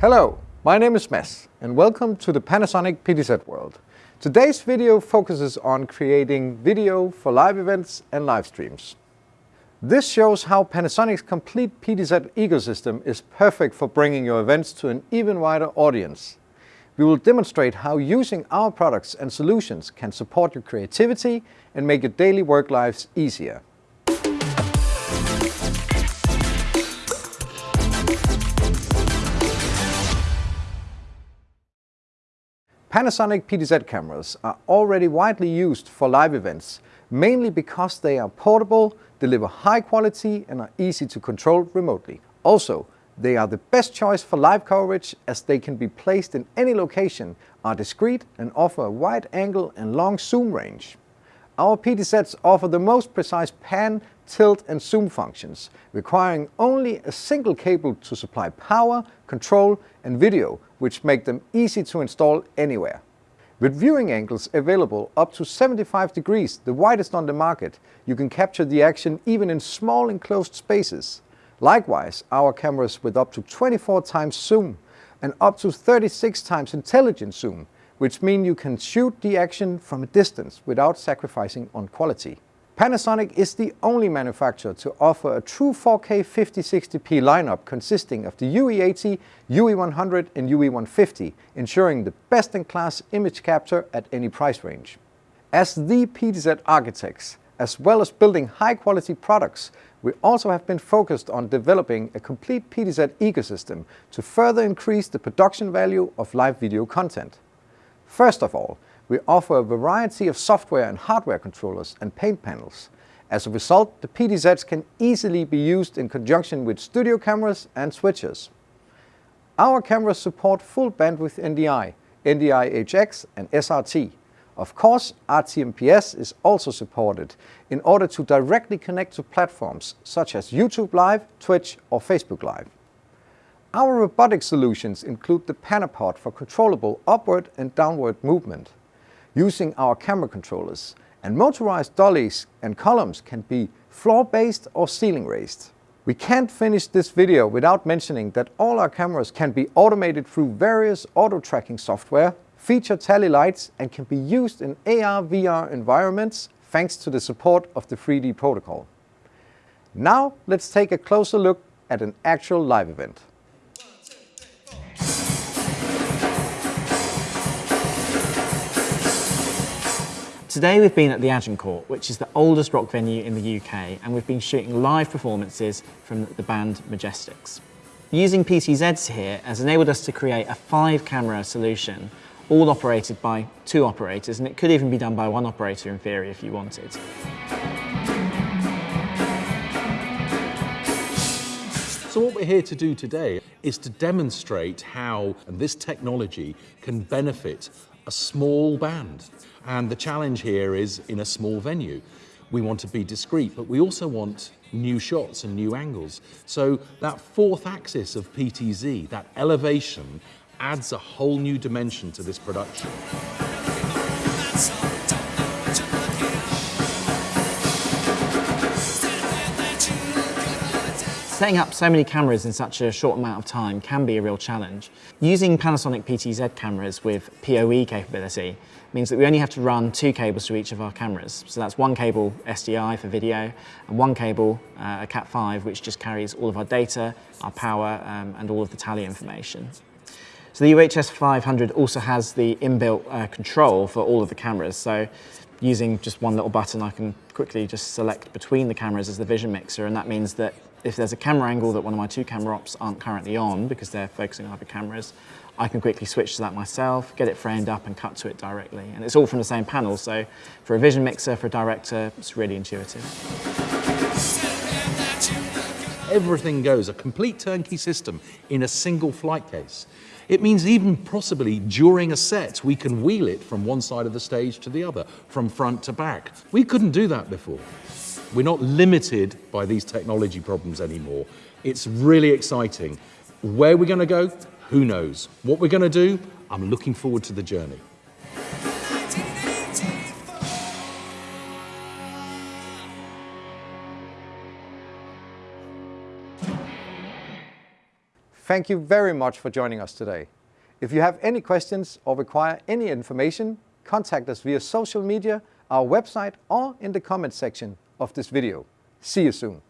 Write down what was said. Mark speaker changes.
Speaker 1: Hello, my name is Mads and welcome to the Panasonic PTZ world. Today's video focuses on creating video for live events and live streams. This shows how Panasonic's complete PTZ ecosystem is perfect for bringing your events to an even wider audience. We will demonstrate how using our products and solutions can support your creativity and make your daily work lives easier. Panasonic PTZ cameras are already widely used for live events, mainly because they are portable, deliver high quality and are easy to control remotely. Also, they are the best choice for live coverage as they can be placed in any location, are discreet and offer a wide angle and long zoom range. Our PTZs offer the most precise pan, tilt and zoom functions, requiring only a single cable to supply power, control and video, which make them easy to install anywhere. With viewing angles available up to 75 degrees, the widest on the market, you can capture the action even in small enclosed spaces. Likewise, our cameras with up to 24 times zoom and up to 36 times intelligent zoom, which mean you can shoot the action from a distance without sacrificing on quality. Panasonic is the only manufacturer to offer a true 4K 5060p lineup consisting of the UE80, UE100 and UE150, ensuring the best-in-class image capture at any price range. As the PTZ architects, as well as building high-quality products, we also have been focused on developing a complete PTZ ecosystem to further increase the production value of live video content. First of all, we offer a variety of software and hardware controllers and paint panels. As a result, the PTZs can easily be used in conjunction with studio cameras and switches. Our cameras support full bandwidth NDI, NDI HX and SRT. Of course, RTMPS is also supported in order to directly connect to platforms such as YouTube Live, Twitch or Facebook Live. Our robotic solutions include the Panapod for controllable upward and downward movement. Using our camera controllers and motorized dollies and columns can be floor-based or ceiling-raised. We can't finish this video without mentioning that all our cameras can be automated through various auto-tracking software feature tally lights and can be used in AR-VR environments thanks to the support of the FreeD protocol. Now let's take a closer look at an actual live event.
Speaker 2: Today we've been at the Agincourt, which is the oldest rock venue in the UK, and we've been shooting live performances from the band Majestics. Using PTZs here has enabled us to create a five camera solution all operated by two operators, and it could even be done by one operator in theory if you wanted.
Speaker 3: So what we're here to do today is to demonstrate how this technology can benefit a small band. And the challenge here is in a small venue. We want to be discreet, but we also want new shots and new angles. So that fourth axis of PTZ, that elevation, adds a whole new dimension to this production.
Speaker 2: Setting up so many cameras in such a short amount of time can be a real challenge. Using Panasonic PTZ cameras with PoE capability means that we only have to run two cables to each of our cameras. So that's one cable SDI for video and one cable, uh, a Cat5, which just carries all of our data, our power um, and all of the tally information. So the UHS 500 also has the inbuilt uh, control for all of the cameras. So using just one little button, I can quickly just select between the cameras as the vision mixer. And that means that if there's a camera angle that one of my two camera ops aren't currently on because they're focusing on other cameras, I can quickly switch to that myself, get it framed up and cut to it directly. And it's all from the same panel. So for a vision mixer, for a director, it's really intuitive.
Speaker 3: Everything goes, a complete turnkey system in a single flight case. It means even possibly during a set, we can wheel it from one side of the stage to the other, from front to back. We couldn't do that before. We're not limited by these technology problems anymore. It's really exciting. Where we're going to go, who knows? What we're going to do, I'm looking forward to the journey.
Speaker 1: Thank you very much for joining us today. If you have any questions or require any information, contact us via social media, our website, or in the comment section of this video. See you soon.